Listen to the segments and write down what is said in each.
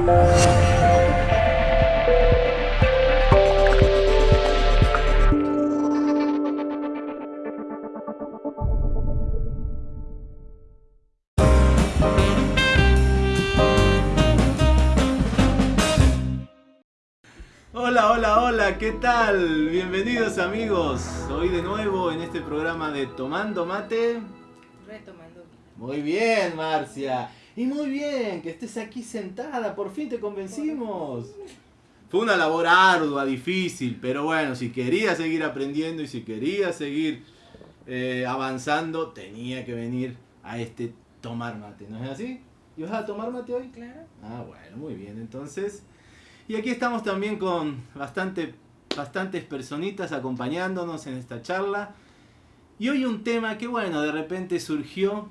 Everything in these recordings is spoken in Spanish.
Hola, hola, hola, ¿qué tal? Bienvenidos amigos. Hoy de nuevo en este programa de Tomando Mate. Retomando. Muy bien, Marcia. Y muy bien que estés aquí sentada, por fin te convencimos. Fue una labor ardua, difícil, pero bueno, si querías seguir aprendiendo y si querías seguir eh, avanzando, tenía que venir a este tomar mate, ¿no es así? ¿Y vas a tomar mate hoy? Claro. Ah, bueno, muy bien, entonces. Y aquí estamos también con bastante, bastantes personitas acompañándonos en esta charla. Y hoy un tema que, bueno, de repente surgió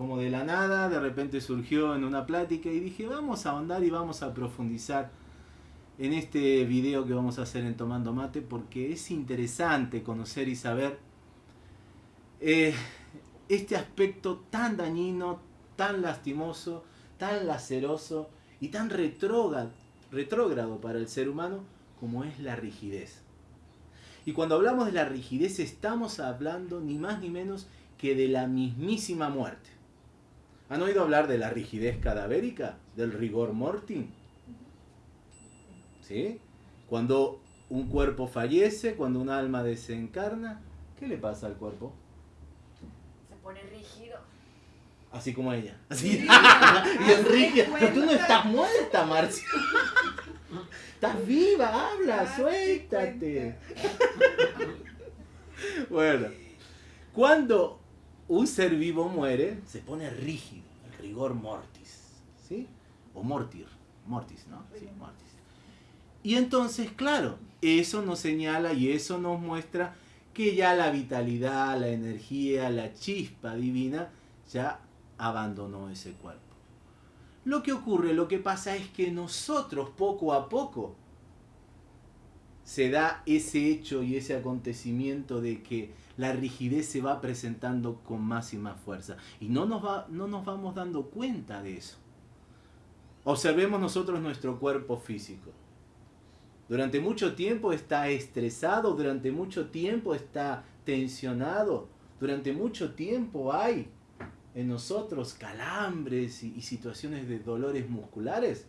como de la nada, de repente surgió en una plática y dije, vamos a ahondar y vamos a profundizar en este video que vamos a hacer en Tomando Mate porque es interesante conocer y saber eh, este aspecto tan dañino, tan lastimoso, tan laceroso y tan retrógrado, retrógrado para el ser humano como es la rigidez. Y cuando hablamos de la rigidez estamos hablando ni más ni menos que de la mismísima muerte. ¿Han oído hablar de la rigidez cadavérica? ¿Del rigor mortis? ¿Sí? Cuando un cuerpo fallece, cuando un alma desencarna, ¿qué le pasa al cuerpo? Se pone rígido. Así como ella. Así. y Enrique, pero tú no estás muerta, Marcia. Estás viva, habla, suéltate. bueno, cuando un ser vivo muere, se pone rígido, el rigor mortis, ¿sí? O mortir, mortis, ¿no? Sí, mortis. Y entonces, claro, eso nos señala y eso nos muestra que ya la vitalidad, la energía, la chispa divina ya abandonó ese cuerpo. Lo que ocurre, lo que pasa es que nosotros poco a poco se da ese hecho y ese acontecimiento de que la rigidez se va presentando con más y más fuerza. Y no nos, va, no nos vamos dando cuenta de eso. Observemos nosotros nuestro cuerpo físico. Durante mucho tiempo está estresado, durante mucho tiempo está tensionado, durante mucho tiempo hay en nosotros calambres y, situaciones de dolores musculares.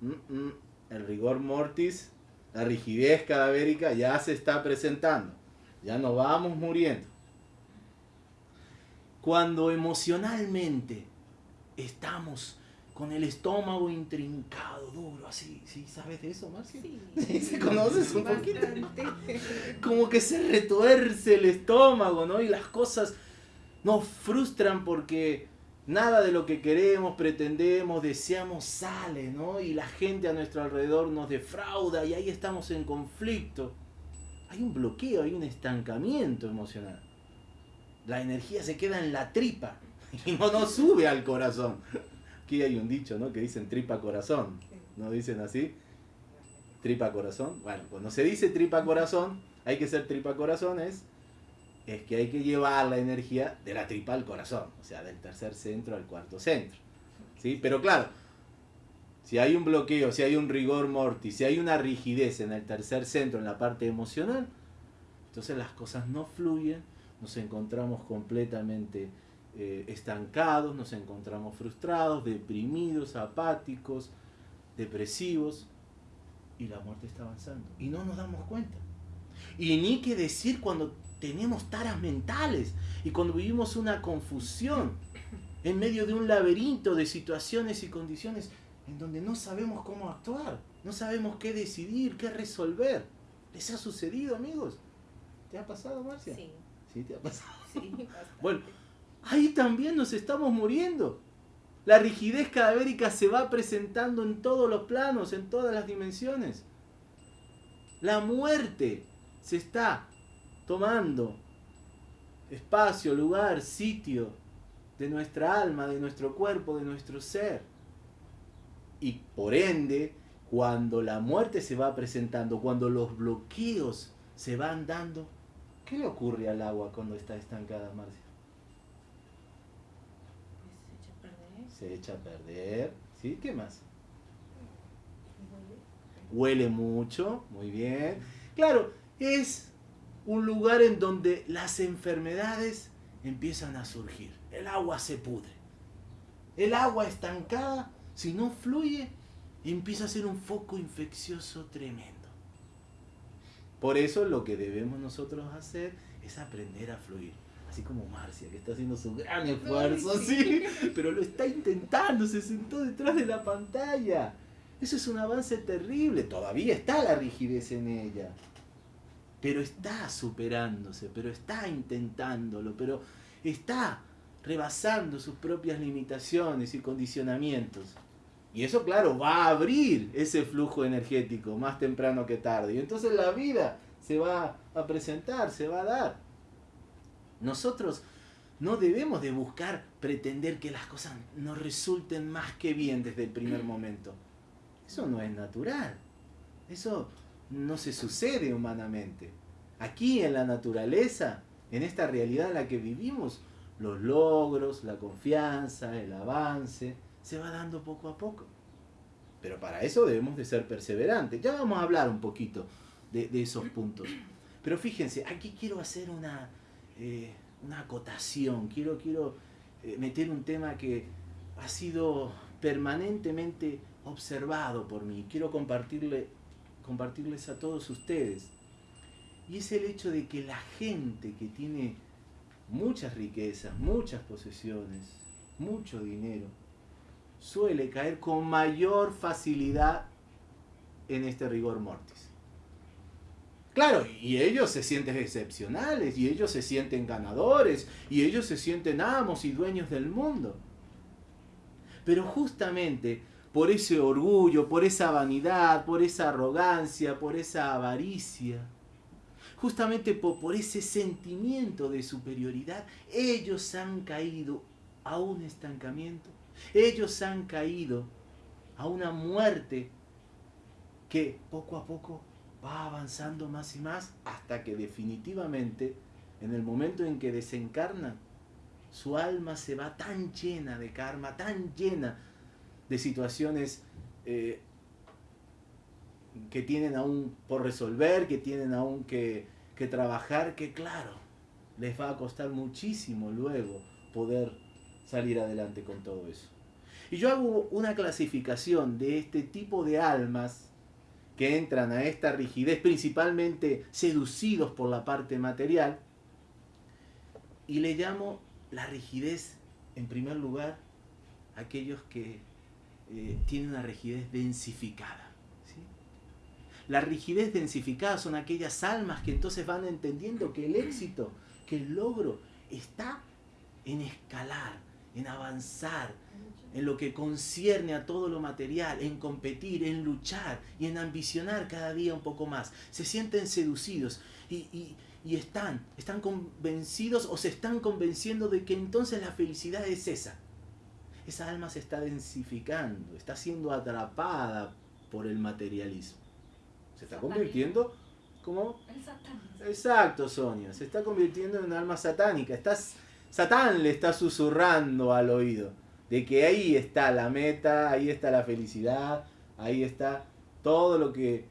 Mm, mm, el rigor mortis, la rigidez cadavérica ya se está presentando. Ya nos vamos muriendo. Cuando emocionalmente estamos con el estómago intrincado, duro, así, ¿sí? ¿Sabes de eso, Marcia? Sí. ¿Se conoces un poquito? Bastante. Como que se retuerce el estómago, ¿no? Y las cosas nos frustran porque nada de lo que queremos, pretendemos, deseamos sale, ¿no? Y la gente a nuestro alrededor nos defrauda y ahí estamos en conflicto. Hay un bloqueo, hay un estancamiento emocional. La energía se queda en la tripa y no sube al corazón. Aquí hay un dicho, ¿no? Que dicen tripa corazón. ¿No dicen así? Tripa corazón. Bueno, cuando se dice tripa corazón, hay que ser tripa corazón es es que hay que llevar la energía de la tripa al corazón, o sea, del tercer centro al cuarto centro. ¿sí? Pero claro, si hay un bloqueo, si hay un rigor mortis, si hay una rigidez en el tercer centro, en la parte emocional, entonces las cosas no fluyen, nos encontramos completamente eh, estancados, nos encontramos frustrados, deprimidos, apáticos, depresivos, y la muerte está avanzando. Y no nos damos cuenta. Y ni que decir cuando tenemos taras mentales y cuando vivimos una confusión en medio de un laberinto de situaciones y condiciones en donde no sabemos cómo actuar, no sabemos qué decidir, qué resolver. ¿Les ha sucedido, amigos? ¿Te ha pasado, Marcia? Sí. ¿Sí te ha pasado? Sí, bastante. Bueno, ahí también nos estamos muriendo. La rigidez cadavérica se va presentando en todos los planos, en todas las dimensiones. La muerte se está tomando espacio, lugar, sitio de nuestra alma, de nuestro cuerpo, de nuestro ser. Y por ende, cuando la muerte se va presentando, cuando los bloqueos se van dando, ¿qué le ocurre al agua cuando está estancada, Marcia? Se echa a perder. Se echa a perder. ¿Sí? ¿Qué más? huele mucho, muy bien. Claro, es un lugar en donde las enfermedades empiezan a surgir. El agua se pudre. El agua estancada, si no fluye, empieza a ser un foco infeccioso tremendo. Por eso lo que debemos nosotros hacer es aprender a fluir. Así como Marcia, que está haciendo su gran esfuerzo, ¿sí? Pero lo está intentando, se sentó detrás de la pantalla. Eso es un avance terrible. Todavía está la rigidez en ella. Pero está superándose, pero está intentándolo, pero está rebasando sus propias limitaciones y condicionamientos. Y eso, claro, va a abrir ese flujo energético más temprano que tarde. Y entonces la vida se va a presentar, se va a dar. Nosotros no debemos de buscar pretender que las cosas nos resulten más que bien desde el primer momento. Eso no es natural. Eso no se sucede humanamente. Aquí en la naturaleza, en esta realidad en la que vivimos, los logros, la confianza, el avance, se va dando poco a poco. Pero para eso debemos de ser perseverantes. Ya vamos a hablar un poquito de, esos puntos. Pero fíjense, aquí quiero hacer una, eh, una acotación, quiero, quiero eh, meter un tema que ha sido permanentemente observado por mí. Quiero compartirle, compartirles a todos ustedes. Y es el hecho de que la gente que tiene muchas riquezas, muchas posesiones, mucho dinero, suele caer con mayor facilidad en este rigor mortis. Claro, y ellos se sienten excepcionales, y ellos se sienten ganadores, y ellos se sienten amos y dueños del mundo. Pero justamente por ese orgullo, por esa vanidad, por esa arrogancia, por esa avaricia, justamente por, ese sentimiento de superioridad, ellos han caído a un estancamiento ellos han caído a una muerte que poco a poco va avanzando más y más hasta que definitivamente en el momento en que desencarnan, su alma se va tan llena de karma, tan llena de situaciones eh, que tienen aún por resolver, que tienen aún que, que trabajar, que claro, les va a costar muchísimo luego poder salir adelante con todo eso. Y yo hago una clasificación de este tipo de almas que entran a esta rigidez, principalmente seducidos por la parte material, y le llamo la rigidez, en primer lugar, aquellos que eh, tienen una rigidez densificada. La rigidez densificada son aquellas almas que entonces van entendiendo que el éxito, que el logro está en escalar, en avanzar, en lo que concierne a todo lo material, en competir, en luchar y en ambicionar cada día un poco más. Se sienten seducidos y, están, están convencidos o se están convenciendo de que entonces la felicidad es esa. Esa alma se está densificando, está siendo atrapada por el materialismo. Se está convirtiendo como... Exacto, Sonia. Se está convirtiendo en un alma satánica. Estás, Satán le está susurrando al oído de que ahí está la meta, ahí está la felicidad, ahí está todo lo que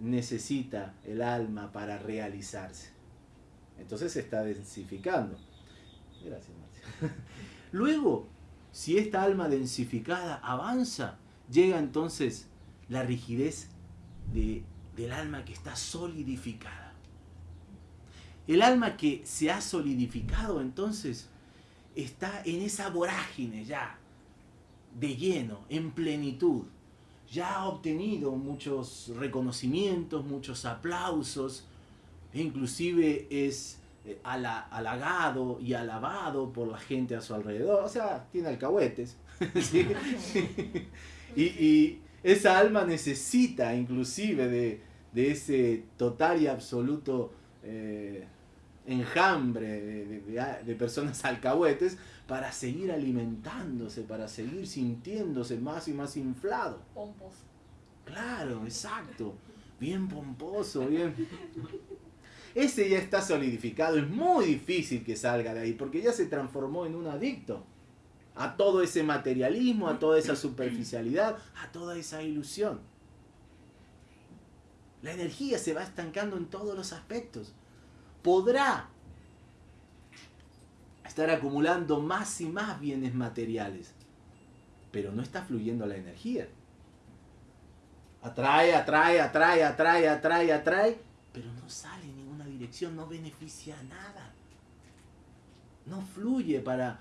necesita el alma para realizarse. Entonces se está densificando. Gracias, Marcia. Luego, si esta alma densificada avanza, llega entonces la rigidez del alma que está solidificada. El alma que se ha solidificado entonces está en esa vorágine ya, de lleno, en plenitud. Ya ha obtenido muchos reconocimientos, muchos aplausos, e inclusive es eh, halagado y alabado por la gente a su alrededor. O sea, tiene alcahuetes. y, esa alma necesita inclusive de, ese total y absoluto eh, enjambre de, personas alcahuetes para seguir alimentándose, para seguir sintiéndose más y más inflado. Pomposo. Claro, exacto. Bien pomposo, bien. Ese ya está solidificado, es muy difícil que salga de ahí, porque ya se transformó en un adicto a todo ese materialismo, a toda esa superficialidad, a toda esa ilusión. La energía se va estancando en todos los aspectos. Podrá estar acumulando más y más bienes materiales, pero no está fluyendo la energía. Atrae, atrae, atrae, atrae, atrae, atrae, pero no sale en ninguna dirección, no beneficia a nada. No fluye para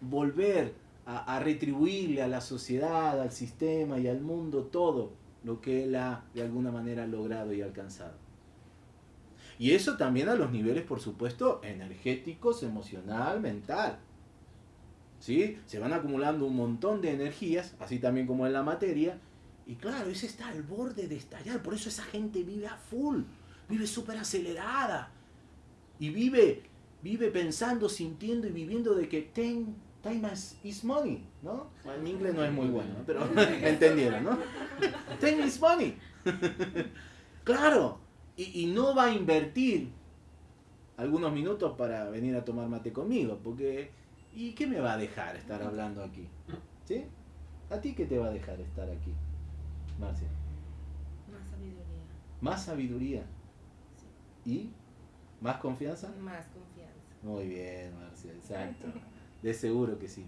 volver a, a retribuirle a la sociedad, al sistema y al mundo todo lo que él ha de alguna manera logrado y alcanzado. Y eso también a los niveles, por supuesto, energéticos, emocional, mental. ¿Sí? Se van acumulando un montón de energías, así también como en la materia, y claro, ese está al borde de estallar, por eso esa gente vive a full, vive súper acelerada, y vive, vive pensando, sintiendo y viviendo de que ten, time is money, ¿no? Bueno, mi inglés no es muy bueno, ¿no? pero entendieron, ¿no? Time is money. claro, y, y no va a invertir algunos minutos para venir a tomar mate conmigo, porque ¿y qué me va a dejar estar hablando aquí? ¿Sí? ¿A ti qué te va a dejar estar aquí, Marcia? Más sabiduría. ¿Más sabiduría? ¿Y más confianza? Más confianza. Muy bien, Marcia, exacto. De seguro que sí.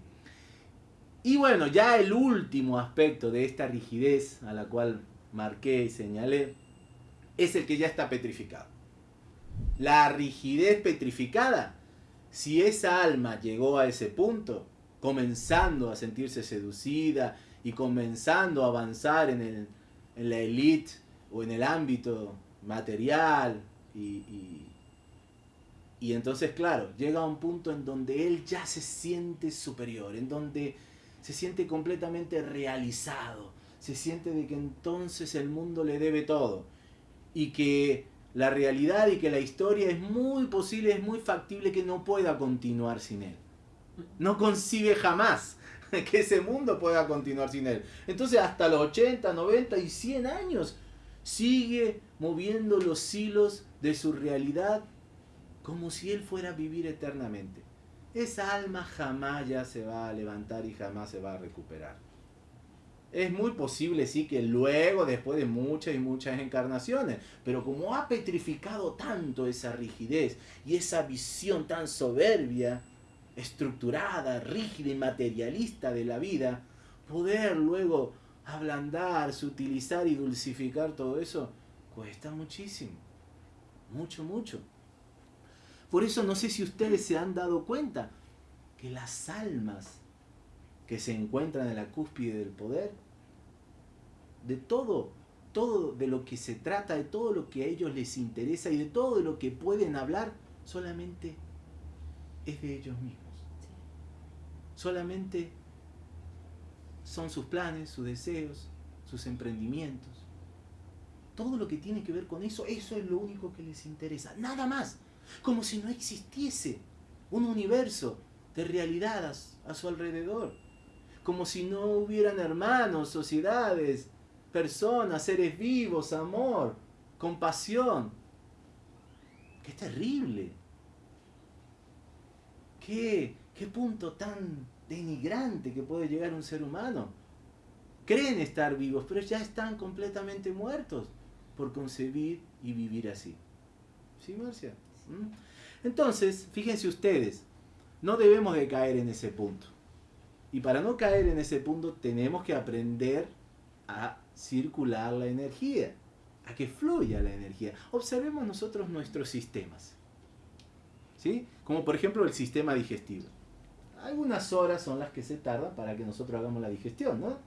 Y bueno, ya el último aspecto de esta rigidez a la cual marqué y señalé es el que ya está petrificado. La rigidez petrificada, si esa alma llegó a ese punto, comenzando a sentirse seducida y comenzando a avanzar en, el, en la élite o en el ámbito material y, y entonces, claro, llega a un punto en donde él ya se siente superior, en donde se siente completamente realizado, se siente de que entonces el mundo le debe todo y que la realidad y que la historia es muy posible, es muy factible que no pueda continuar sin él. No concibe jamás que ese mundo pueda continuar sin él. Entonces hasta los 80, 90 y 100 años sigue moviendo los hilos de su realidad como si él fuera a vivir eternamente. Esa alma jamás ya se va a levantar y jamás se va a recuperar. Es muy posible, sí, que luego, después de muchas y muchas encarnaciones, pero como ha petrificado tanto esa rigidez y esa visión tan soberbia, estructurada, rígida y materialista de la vida, poder luego ablandar, sutilizar y dulcificar todo eso, cuesta muchísimo. Mucho, mucho. Por eso no sé si ustedes se han dado cuenta que las almas que se encuentran en la cúspide del poder, de todo, todo de lo que se trata, de todo lo que a ellos les interesa y de todo de lo que pueden hablar, solamente es de ellos mismos. Solamente son sus planes, sus deseos, sus emprendimientos. Todo lo que tiene que ver con eso, eso es lo único que les interesa. Nada más. Como si no existiese un universo de realidades a su alrededor. Como si no hubieran hermanos, sociedades, personas, seres vivos, amor, compasión. Qué terrible. Qué, qué punto tan denigrante que puede llegar un ser humano. Creen estar vivos, pero ya están completamente muertos por concebir y vivir así. ¿Sí, Marcia? ¿Mm? Entonces, fíjense ustedes, no debemos de caer en ese punto. Y para no caer en ese punto tenemos que aprender a circular la energía, a que fluya la energía. Observemos nosotros nuestros sistemas. ¿Sí? Como por ejemplo el sistema digestivo. Algunas horas son las que se tardan para que nosotros hagamos la digestión, ¿no?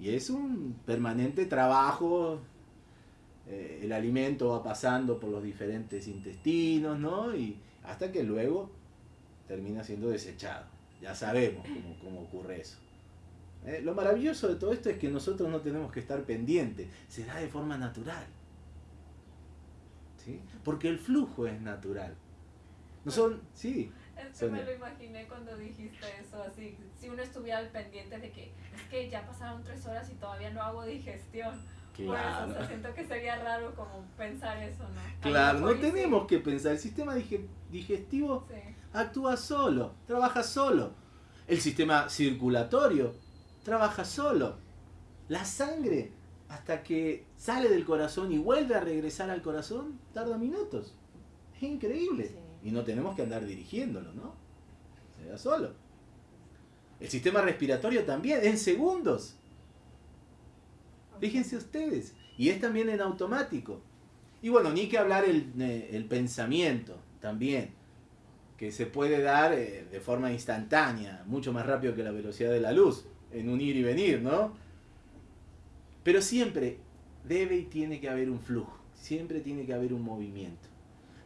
Y es un permanente trabajo. Eh, el alimento va pasando por los diferentes intestinos, ¿no? Y hasta que luego termina siendo desechado. Ya sabemos cómo, cómo ocurre eso. Eh, lo maravilloso de todo esto es que nosotros no tenemos que estar pendientes, se da de forma natural. ¿Sí? Porque el flujo es natural. No son, sí. Es que me lo imaginé cuando dijiste eso, así, si uno estuviera al pendiente de que es que ya pasaron tres horas y todavía no hago digestión. Claro. O sea, siento que sería raro como pensar eso, ¿no? Claro, no tenemos que pensar, el sistema digestivo sí. actúa solo, trabaja solo. El sistema circulatorio trabaja solo. La sangre hasta que sale del corazón y vuelve a regresar al corazón, tarda minutos. Es increíble. Sí. Y no tenemos que andar dirigiéndolo, ¿no? Se da solo. El sistema respiratorio también, en segundos. Fíjense ustedes. Y es también en automático. Y bueno, ni que hablar el, eh, el pensamiento también, que se puede dar eh, de forma instantánea, mucho más rápido que la velocidad de la luz, en un ir y venir, ¿no? Pero siempre debe y tiene que haber un flujo, siempre tiene que haber un movimiento.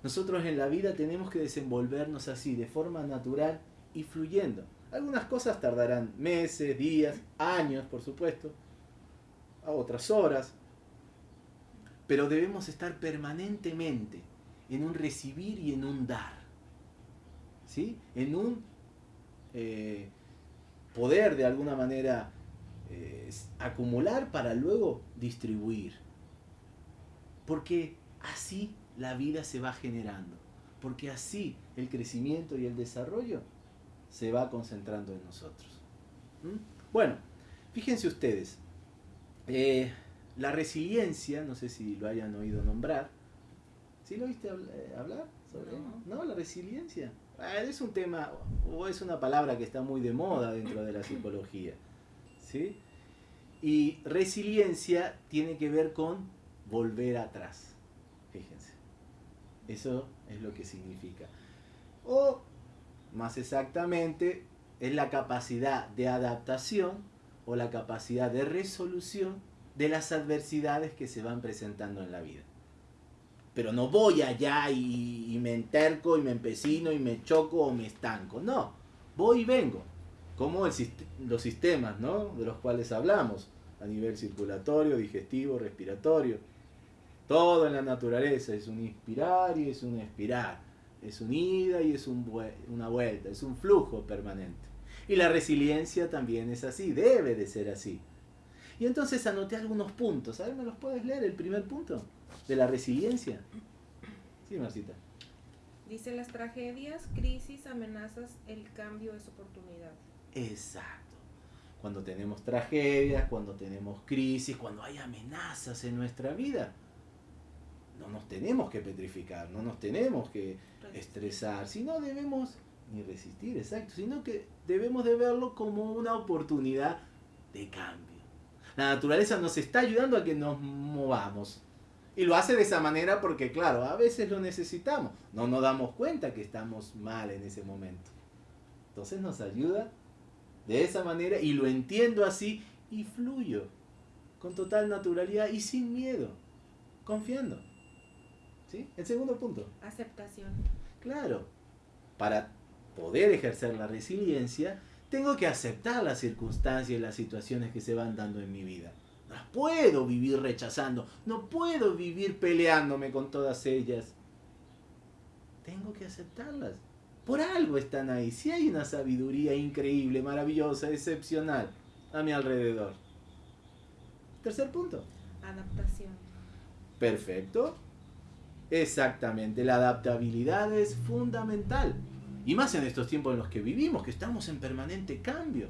Nosotros en la vida tenemos que desenvolvernos así, de forma natural y fluyendo. Algunas cosas tardarán meses, días, años, por supuesto, a otras horas, pero debemos estar permanentemente en un recibir y en un dar. ¿Sí? En un eh, poder de alguna manera eh, acumular para luego distribuir. Porque así la vida se va generando. Porque así el crecimiento y el desarrollo se va concentrando en nosotros. ¿Mm? Bueno, fíjense ustedes. Eh, la resiliencia, no sé si lo hayan oído nombrar. ¿Sí lo oíste habl- eh, hablar sobre No. ¿No? La resiliencia. Ah, es un tema, o es una palabra que está muy de moda dentro de la psicología. ¿Sí? Y resiliencia tiene que ver con volver atrás. Fíjense. Eso es lo que significa. O, más exactamente, es la capacidad de adaptación o la capacidad de resolución de las adversidades que se van presentando en la vida. Pero no voy allá y, me enterco y me empecino y me choco o me estanco. No, voy y vengo. Como los sistemas ¿no? de los cuales hablamos, a nivel circulatorio, digestivo, respiratorio. Todo en la naturaleza es un inspirar y es un expirar. Es un ida y es una vuelta, es un flujo permanente. Y la resiliencia también es así, debe de ser así. Y entonces anoté algunos puntos. A ver, ¿me los puedes leer? El primer punto de la resiliencia. Sí, Marcita. Dice las tragedias, crisis, amenazas, el cambio es oportunidad. Exacto. Cuando tenemos tragedias, cuando tenemos crisis, cuando hay amenazas en nuestra vida, no nos tenemos que petrificar, no nos tenemos que estresar, sino debemos, ni resistir, exacto, sino que debemos de verlo como una oportunidad de cambio. La naturaleza nos está ayudando a que nos movamos. Y lo hace de esa manera porque, claro, a veces lo necesitamos. No nos damos cuenta que estamos mal en ese momento. Entonces nos ayuda de esa manera y lo entiendo así y fluyo con total naturalidad y sin miedo, confiando. ¿Sí? El segundo punto. Aceptación. Claro, para poder ejercer la resiliencia, tengo que aceptar las circunstancias y las situaciones que se van dando en mi vida. No las puedo vivir rechazando, no puedo vivir peleándome con todas ellas. Tengo que aceptarlas. Por algo están ahí. Si hay una sabiduría increíble, maravillosa, excepcional a mi alrededor. Tercer punto. Adaptación. Perfecto. Exactamente, la adaptabilidad es fundamental. Y más en estos tiempos en los que vivimos, que estamos en permanente cambio.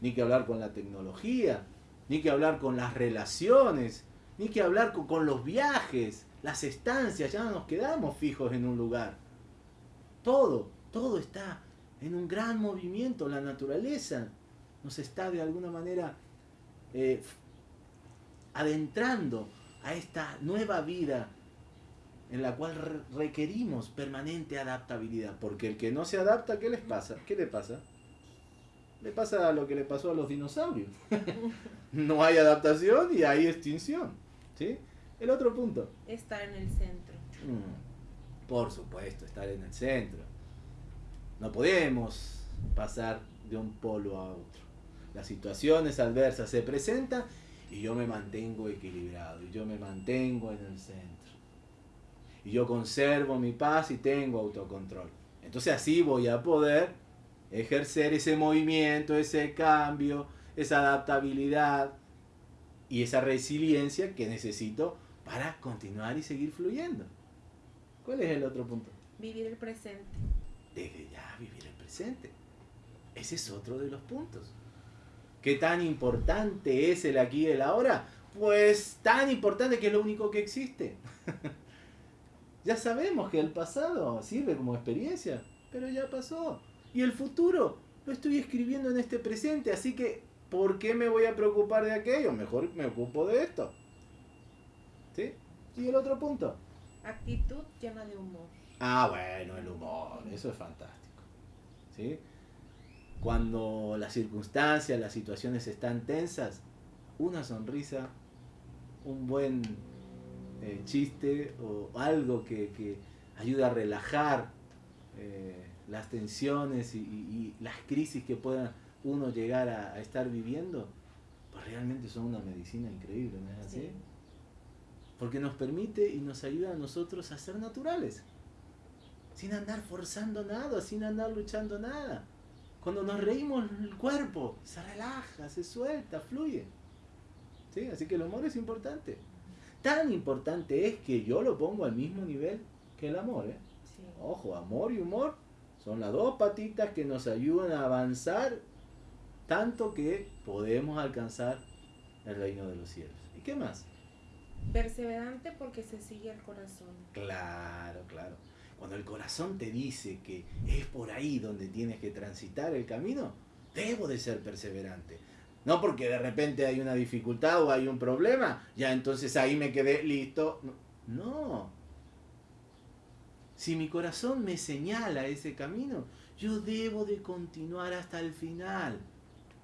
Ni que hablar con la tecnología, ni que hablar con las relaciones, ni que hablar con, los viajes, las estancias, ya no nos quedamos fijos en un lugar. Todo, todo está en un gran movimiento, la naturaleza nos está de alguna manera eh, adentrando a esta nueva vida en la cual re- requerimos permanente adaptabilidad. Porque el que no se adapta, ¿qué les pasa? ¿Qué le pasa? Le pasa lo que le pasó a los dinosaurios. no hay adaptación y hay extinción. ¿sí? El otro punto. Estar en el centro. Mm, Por supuesto, estar en el centro. No podemos pasar de un polo a otro. Las situaciones adversas se presentan y yo me mantengo equilibrado, y yo me mantengo en el centro. Y yo conservo mi paz y tengo autocontrol. Entonces así voy a poder ejercer ese movimiento, ese cambio, esa adaptabilidad y esa resiliencia que necesito para continuar y seguir fluyendo. ¿Cuál es el otro punto? Vivir el presente. Desde ya vivir el presente. Ese es otro de los puntos. ¿Qué tan importante es el aquí y el ahora? Pues tan importante que es lo único que existe. ya sabemos que el pasado sirve como experiencia, pero ya pasó. Y el futuro lo estoy escribiendo en este presente, así que ¿por qué me voy a preocupar de aquello? Mejor me ocupo de esto. ¿Sí? Y el otro punto. Actitud llena de humor. Ah, bueno, el humor, eso es fantástico. ¿Sí? Cuando las circunstancias, las situaciones están tensas, una sonrisa, un buen eh, chiste o algo que, que ayude a relajar eh, las tensiones y, y- y las crisis que pueda uno llegar a, a estar viviendo, pues realmente son una medicina increíble, ¿no es así? Sí. Porque nos permite y nos ayuda a nosotros a ser naturales. Sin andar forzando nada, sin andar luchando nada. Cuando nos reímos, el cuerpo se relaja, se suelta, fluye. ¿Sí? Así que el humor es importante. Tan importante es que yo lo pongo al mismo nivel que el amor. ¿eh? Sí. Ojo, amor y humor son las dos patitas que nos ayudan a avanzar tanto que podemos alcanzar el reino de los cielos. ¿Y qué más? Perseverante porque se sigue el corazón. Claro, claro. Cuando el corazón te dice que es por ahí donde tienes que transitar el camino, debo de ser perseverante. No porque de repente hay una dificultad o hay un problema, ya entonces ahí me quedé listo. No. Si mi corazón me señala ese camino, yo debo de continuar hasta el final.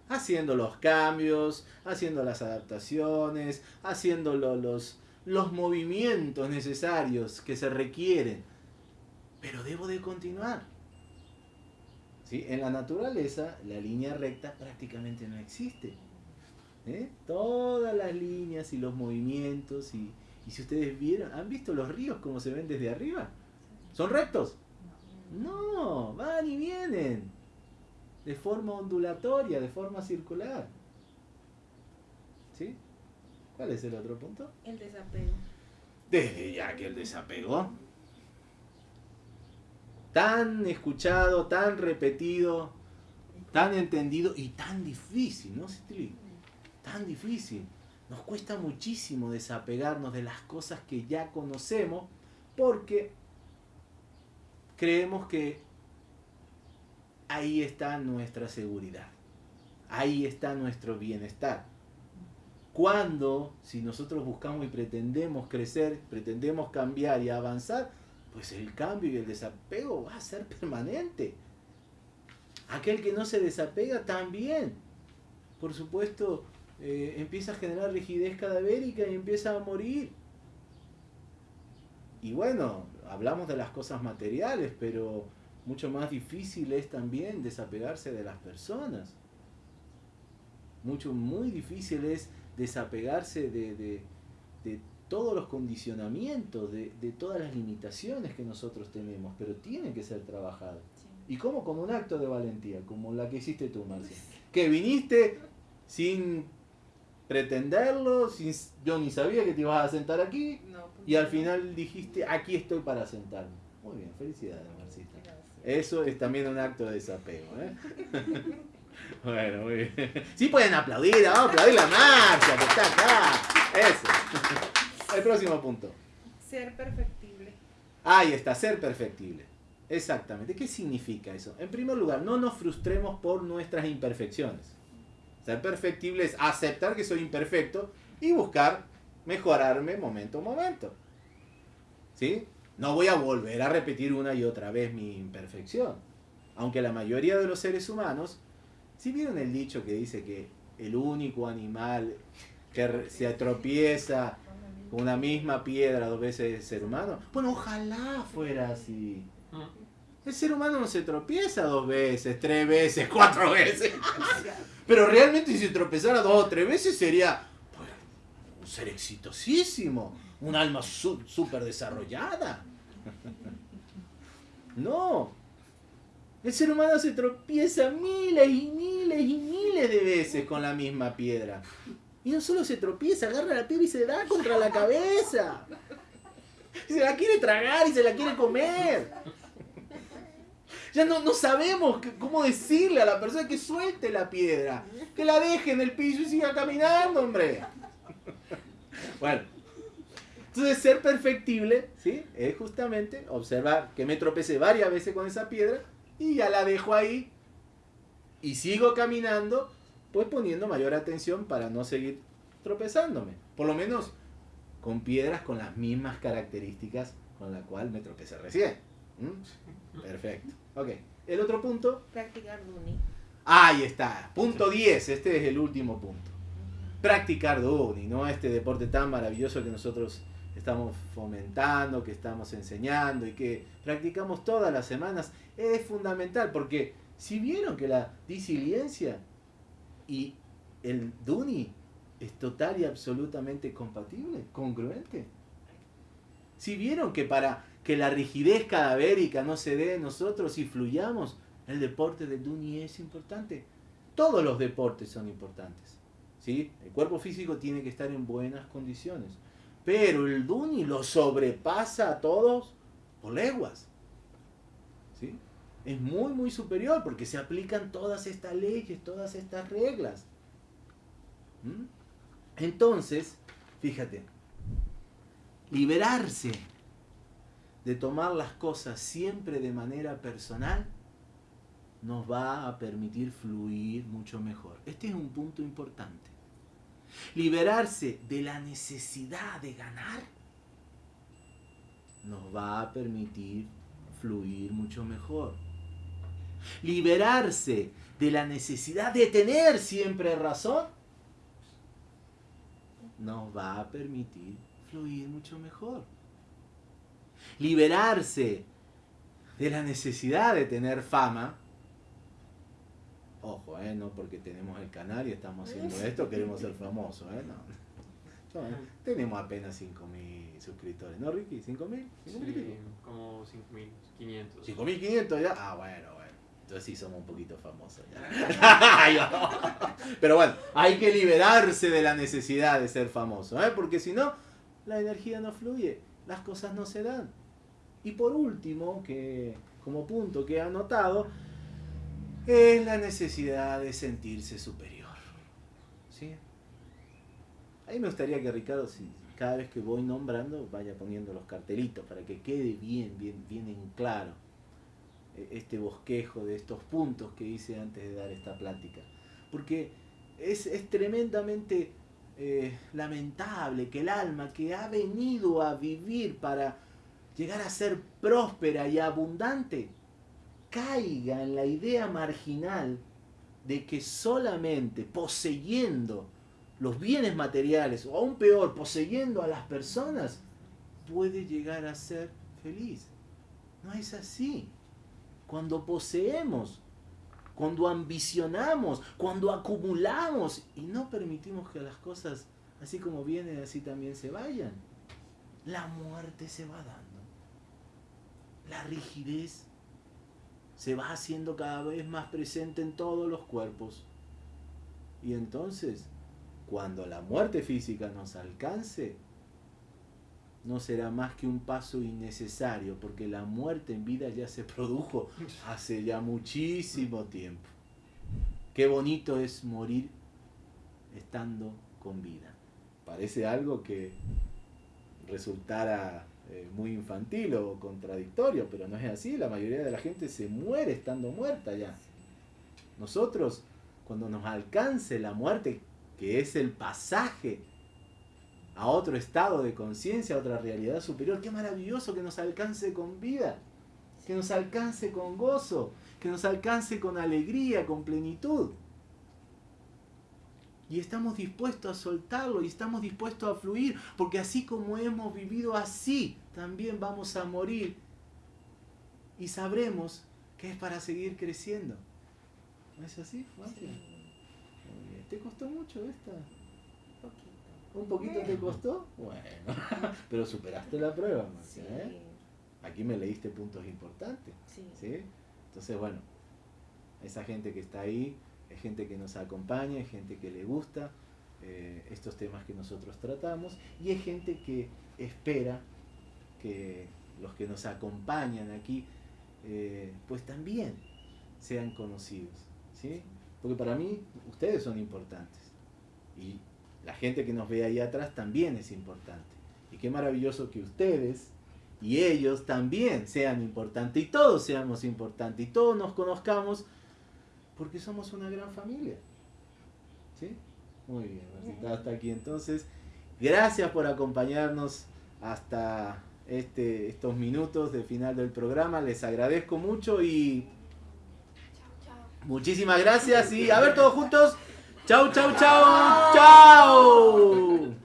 Haciendo los cambios, haciendo las adaptaciones, haciendo lo- los, los movimientos necesarios que se requieren. Pero debo de continuar. ¿Sí? En la naturaleza, la línea recta prácticamente no existe. ¿Eh? Todas las líneas y los movimientos, y, y si ustedes vieron, ¿han visto los ríos como se ven desde arriba? ¿Son rectos? No, van y vienen. De forma ondulatoria, de forma circular. ¿Sí? ¿Cuál es el otro punto? El desapego. Desde ya que el desapego. Tan escuchado, tan repetido, tan entendido y tan difícil, ¿no, Citli? Tan difícil. Nos cuesta muchísimo desapegarnos de las cosas que ya conocemos porque creemos que ahí está nuestra seguridad. Ahí está nuestro bienestar. Cuando, si nosotros buscamos y pretendemos crecer, pretendemos cambiar y avanzar, pues el cambio y el desapego va a ser permanente. Aquel que no se desapega también, por supuesto, eh, empieza a generar rigidez cadavérica y empieza a morir. Y bueno, hablamos de las cosas materiales, pero mucho más difícil es también desapegarse de las personas. Mucho, muy difícil es desapegarse de, de- de todos los condicionamientos, de, de todas las limitaciones que nosotros tenemos, pero tiene que ser trabajado. ¿Y cómo? Como un acto de valentía, como la que hiciste tú, Marcia. Que viniste sin pretenderlo, sin, yo ni sabía que te ibas a sentar aquí, No, pues y al final dijiste, aquí estoy para sentarme. Muy bien, felicidades, Marcita. Gracias. Eso es también un acto de desapego, ¿eh? bueno, muy bien. Sí pueden aplaudir, vamos a aplaudir la marcha que está acá. Eso. El próximo punto. Ser perfectible. Ahí está, ser perfectible. Exactamente. ¿Qué significa eso? En primer lugar, no nos frustremos por nuestras imperfecciones. Ser perfectible es aceptar que soy imperfecto y buscar mejorarme momento a momento. ¿Sí? No voy a volver a repetir una y otra vez mi imperfección. Aunque la mayoría de los seres humanos, si vieron el dicho que dice que el único animal que se tropieza con una misma piedra dos veces es el ser humano. Bueno, ojalá fuera así. El ser humano no se tropieza dos veces, tres veces, cuatro veces. Pero realmente si se tropezara dos o tres veces sería pues, un ser exitosísimo, un alma súper desarrollada. No. El ser humano se tropieza miles y miles y miles de veces con la misma piedra. Y no solo se tropieza, agarra la piedra y se da contra la cabeza. Y se la quiere tragar y se la quiere comer. Ya no, no sabemos cómo decirle a la persona que suelte la piedra. Que la deje en el piso y siga caminando, hombre. Bueno. Entonces, ser perfectible, ¿sí? Es justamente observar que me tropecé varias veces con esa piedra y ya la dejo ahí y sigo caminando, pues poniendo mayor atención para no seguir tropezándome. Por lo menos con piedras con las mismas características con la cual me tropecé recién. ¿Mm? Perfecto. Ok. El otro punto. Practicar Duni. Ahí está. Punto 10. Este es el último punto. Practicar Duni, ¿no? Este deporte tan maravilloso que nosotros estamos fomentando, que estamos enseñando y que practicamos todas las semanas, es fundamental porque si vieron que la disiliencia y el Duni es total y absolutamente compatible, congruente. Si vieron que para que la rigidez cadavérica no se dé en nosotros y fluyamos, el deporte del Duni es importante. Todos los deportes son importantes. ¿sí? El cuerpo físico tiene que estar en buenas condiciones. Pero el Duni lo sobrepasa a todos por leguas. Es muy, muy superior porque se aplican todas estas leyes, todas estas reglas. ¿Mm? Entonces, fíjate, liberarse de tomar las cosas siempre de manera personal nos va a permitir fluir mucho mejor. Este es un punto importante. Liberarse de la necesidad de ganar nos va a permitir fluir mucho mejor. Liberarse de la necesidad de tener siempre razón nos va a permitir fluir mucho mejor. Liberarse de la necesidad de tener fama Ojo, ¿eh? No porque tenemos el canal y estamos haciendo esto, queremos ser famosos, ¿eh? No. tenemos apenas 5.000 suscriptores, ¿no, Ricky? ¿5.000? Sí, como 5.500. ¿5.500 ya? Ah, bueno, bueno. Entonces sí somos un poquito famosos ya. Pero bueno, hay que liberarse de la necesidad de ser famoso, ¿eh? Porque si no, la energía no fluye, las cosas no se dan. Y por último, que como punto que he anotado, es la necesidad de sentirse superior. ¿Sí? Ahí me gustaría que Ricardo, cada vez que voy nombrando, vaya poniendo los cartelitos para que quede bien, bien, bien en claro este bosquejo de estos puntos que hice antes de dar esta plática. Porque es, tremendamente eh, lamentable que el alma que ha venido a vivir para llegar a ser próspera y abundante, caiga en la idea marginal de que solamente poseyendo los bienes materiales, o aún peor, poseyendo a las personas, puede llegar a ser feliz. No es así. Cuando poseemos, cuando ambicionamos, cuando acumulamos y no permitimos que las cosas, así como vienen, así también se vayan, la muerte se va dando. La rigidez se va haciendo cada vez más presente en todos los cuerpos. Y entonces, cuando la muerte física nos alcance, no será más que un paso innecesario, porque la muerte en vida ya se produjo hace ya muchísimo tiempo. Qué bonito es morir estando con vida. Parece algo que resultara eh, muy infantil o contradictorio, pero no es así. La mayoría de la gente se muere estando muerta ya. Nosotros, cuando nos alcance la muerte, que es el pasaje a otro estado de conciencia, a otra realidad superior, qué maravilloso que nos alcance con vida, que nos alcance con gozo, que nos alcance con alegría, con plenitud. Y estamos dispuestos a soltarlo y estamos dispuestos a fluir, porque así como hemos vivido así, también vamos a morir. Y sabremos que es para seguir creciendo. ¿No es así, ¿Te costó mucho esta? ¿Un poquito te costó? Bueno, pero superaste la prueba, ¿eh? Aquí me leíste puntos importantes. Sí. Entonces, bueno, esa gente que está ahí, es gente que nos acompaña, es gente que le gusta eh, estos temas que nosotros tratamos y es gente que espera que los que nos acompañan aquí eh, pues también sean conocidos. ¿sí? Porque para mí ustedes son importantes y la gente que nos ve ahí atrás también es importante. Y qué maravilloso que ustedes y ellos también sean importantes y todos seamos importantes y todos nos conozcamos porque somos una gran familia. ¿Sí? Muy bien, Marcita, hasta aquí entonces. Gracias por acompañarnos hasta este, estos minutos de final del programa. Les agradezco mucho y muchísimas gracias y a ver todos juntos. Chau, chau, chau, chau.